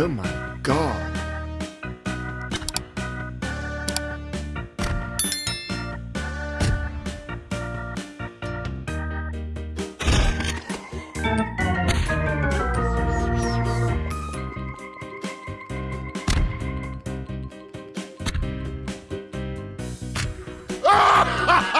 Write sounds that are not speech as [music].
Oh my god. Ha [laughs] ha!